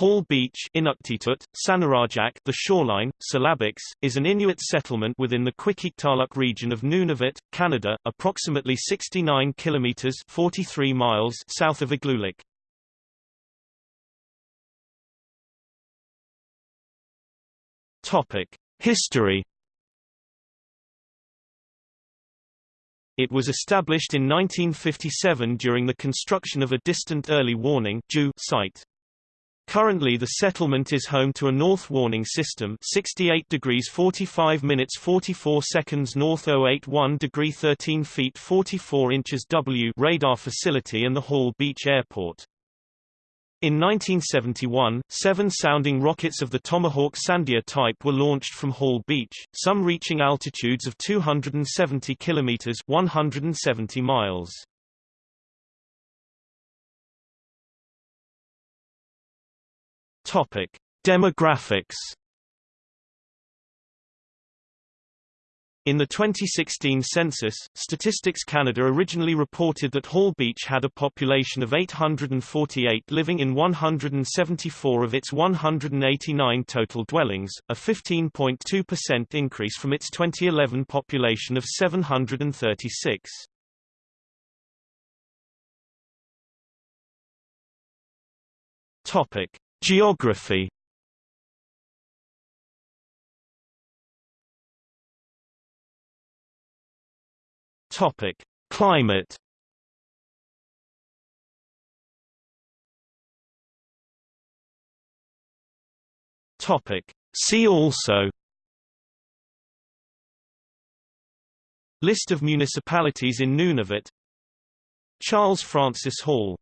Hall Beach Inuktitut, Sanirajak the shoreline, Syllabics, is an Inuit settlement within the Qikiqtaaluk region of Nunavut, Canada, approximately 69 kilometers 43 miles south of Igloolik. Topic: History It was established in 1957 during the construction of a distant early warning site. Currently the settlement is home to a north warning system 68 degrees 45 minutes 44 seconds north 081 degree 13 feet 44 inches W radar facility and the Hall Beach Airport. In 1971, seven sounding rockets of the Tomahawk Sandia type were launched from Hall Beach, some reaching altitudes of 270 kilometers 170 miles. Topic: Demographics. In the 2016 census, Statistics Canada originally reported that Hall Beach had a population of 848 living in 174 of its 189 total dwellings, a 15.2% increase from its 2011 population of 736. Topic: Geography. Topic: Climate. Topic: See also. List of municipalities in Nunavut. Charles Francis Hall